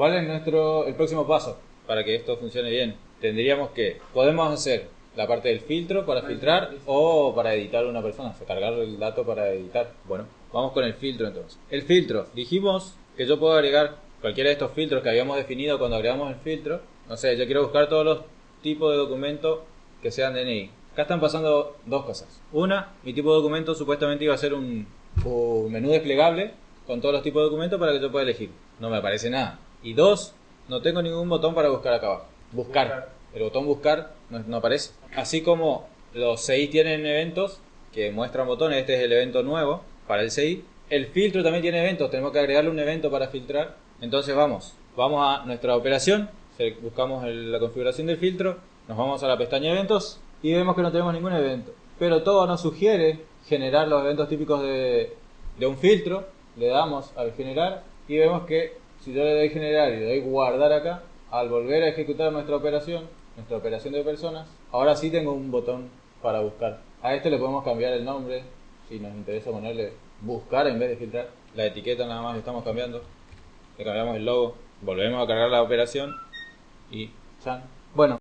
¿Cuál es nuestro el próximo paso para que esto funcione bien? Tendríamos que podemos hacer la parte del filtro para filtrar o para editar una persona, cargar el dato para editar. Bueno, vamos con el filtro entonces. El filtro, dijimos que yo puedo agregar cualquiera de estos filtros que habíamos definido cuando agregamos el filtro. No sé, yo quiero buscar todos los tipos de documentos que sean DNI. Acá están pasando dos cosas. Una, mi tipo de documento supuestamente iba a ser un, un menú desplegable con todos los tipos de documentos para que yo pueda elegir. No me aparece nada. Y dos, no tengo ningún botón para buscar acá abajo. Buscar. El botón buscar no, no aparece. Así como los CI tienen eventos que muestran botones, este es el evento nuevo para el CI. El filtro también tiene eventos, tenemos que agregarle un evento para filtrar. Entonces vamos, vamos a nuestra operación, buscamos el- la configuración del filtro, nos vamos a la pestaña eventos y vemos que no tenemos ningún evento. Pero todo nos sugiere generar los eventos típicos de, de un filtro, le damos al generar y vemos que si yo le doy generar y le doy guardar acá, al volver a ejecutar nuestra operación, nuestra operación de personas, ahora sí tengo un botón para buscar. A este le podemos cambiar el nombre, si nos interesa ponerle buscar en vez de filtrar. La etiqueta nada más estamos cambiando. Le cambiamos el logo, volvemos a cargar la operación y chan. Bueno,